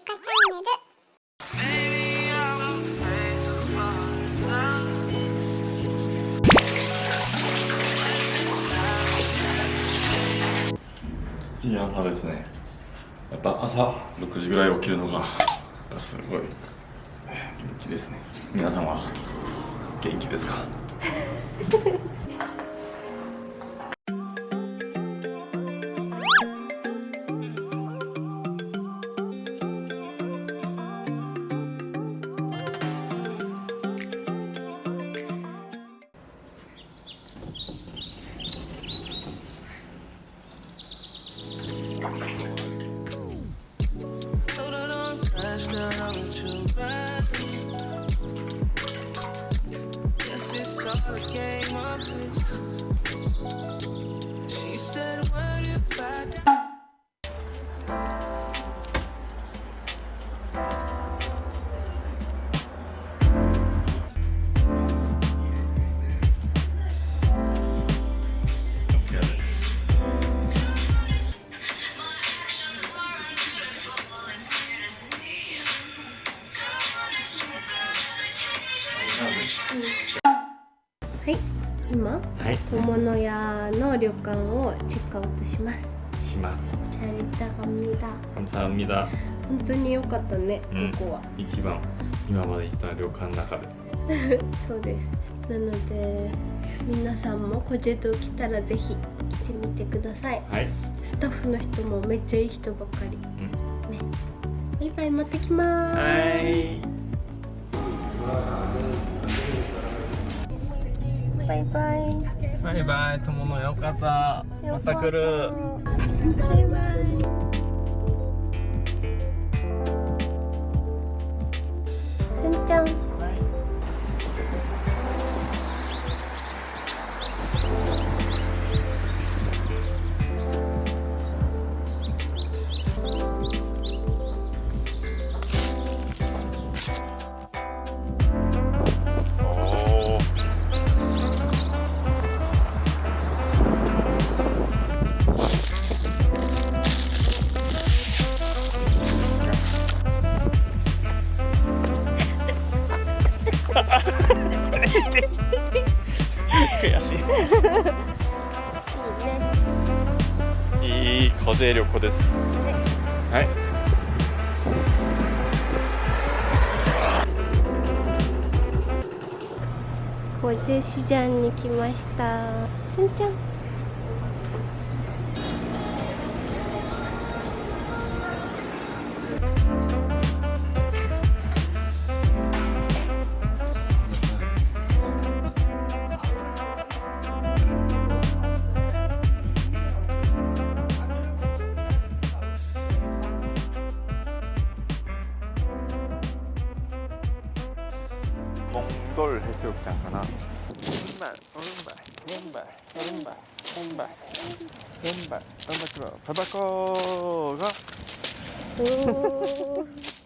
ゆかチャンネル。いや朝ですね。やっぱ朝6時ぐらい起きるのがすごい元気ですね。皆さんは元気ですか？now it's. Yes, it's all a game. はい、今はい友の屋の旅館をチェックアウトします。 します。 잘 있다 갑니다. 감사합니다. 本当に良かったね、うんここは。一番今まで行った旅館の中でそうです。なので皆さんもコジェド来たらぜひ来てみてください。はい、スタッフの人もめっちゃいい人ばっかり。うん、ね。バイバイまた来まーす。はい バイバイ。バイバイ友のよかったまた来るバイバイ。いいね。い風旅行ですはいコジェ市場に来ました。せんちゃん。 몽돌 해수욕장 가나. 왼발 오른발 왼발 오른발 왼발 왼발. 왼발 들어 바다거가 おー